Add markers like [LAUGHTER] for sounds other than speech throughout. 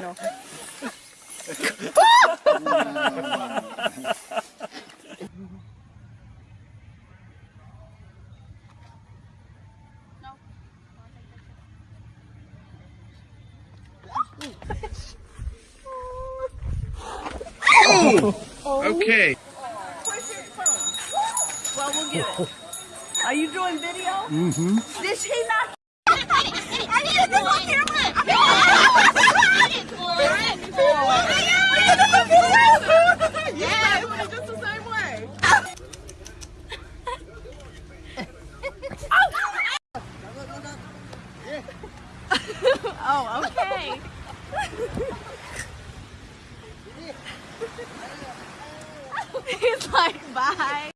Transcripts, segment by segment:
no, Okay. Well, we'll get it. Are you doing video? Mm-hmm. Did she not bye.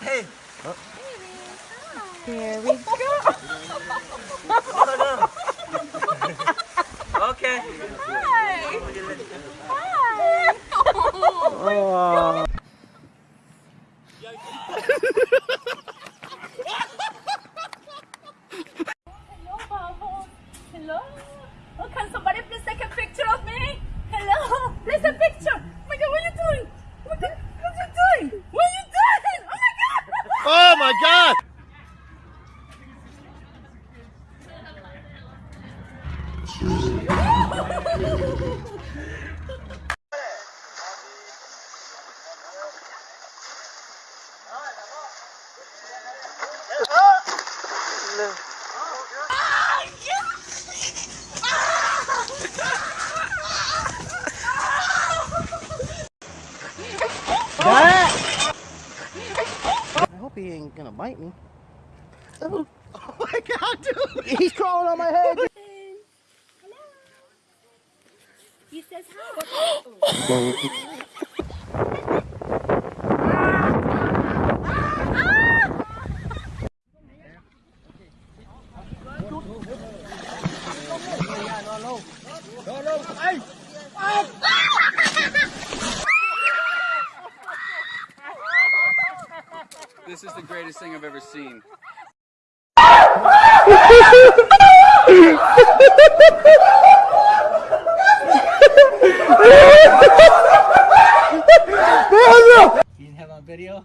Hey. There we go. [LAUGHS] Okay. Hi. Hi. Oh. Hello, Pablo. Hello. Oh, can somebody please take a picture of me? Hello. Please a picture. Oh my God, what are you doing? What are, what are you doing? What are you doing? Oh my God. Oh my God! I hope he ain't gonna bite me. Oh, [LAUGHS] oh my god, dude! He's crawling on my head! [LAUGHS] He says hi. [GASPS] This is the greatest thing I've ever seen. [LAUGHS] You didn't have on video?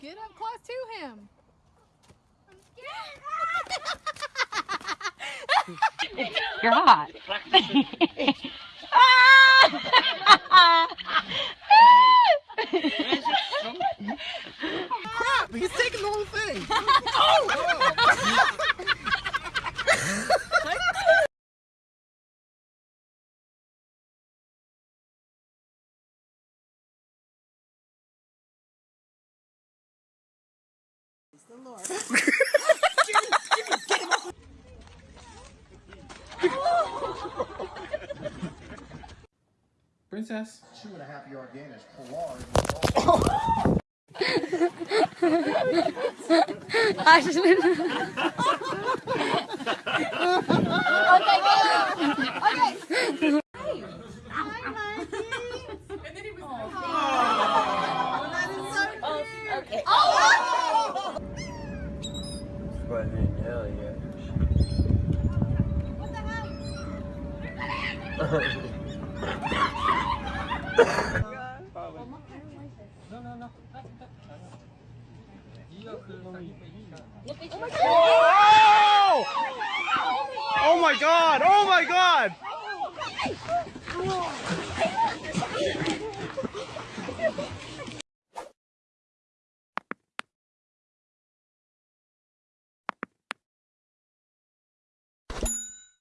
Get up close to him. You're hot. [LAUGHS] [LAUGHS] [LAUGHS] Princess. Two and a half yard gain as Pilar [LAUGHS] I just [LAUGHS] been. Oh! Oh my god! Oh my god!